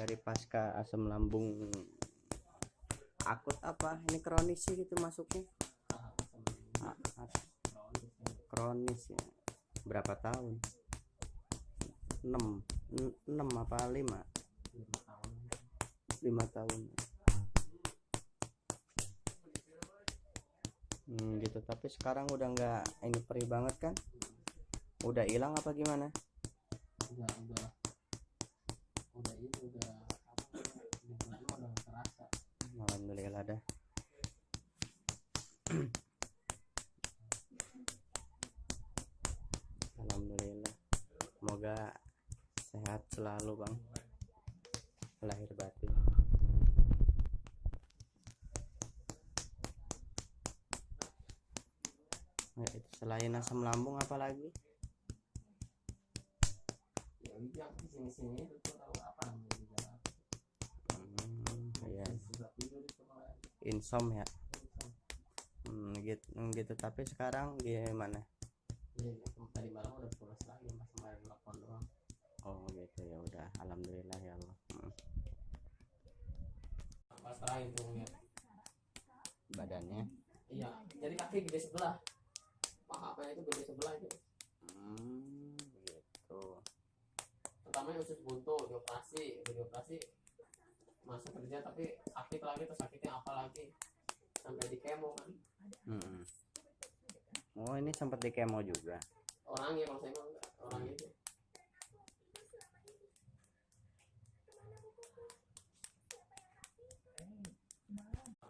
dari pasca asam lambung. Akut apa? Ini kronis sih gitu masuknya. A- a- kronis ya. Berapa tahun? 6 6 apa 5 5 tahun. Hmm, gitu. Tapi sekarang udah nggak ini perih banget kan? Udah hilang apa gimana? Udah udah udah ini udah apa udah terasa. Alhamdulillah alhamdulillah. Semoga sehat selalu bang. Lahir batin. Itu selain asam lambung apa lagi ya itu aku sini sini itu tuh tahu insom ya hmm, gitu gitu. Tapi sekarang gimana? Iya, iya. tadi malam udah pulas lagi pas main telepon doang. oh gitu. Ya udah. Alhamdulillah ya Allah. Hmm, Pas terakhir tuh ngeliat. badannya? Iya, jadi kaki gede sebelah. Paha apa itu gede sebelah itu. hmm, gitu. Pertama usus buntu, dioperasi, udah dioperasi kerja tapi sakit lagi terus sakitnya apa lagi? Sampai di kemo kan. Hmm. oh ini sempat di kemo juga? Orangnya kalau saya mah enggak. Orangnya itu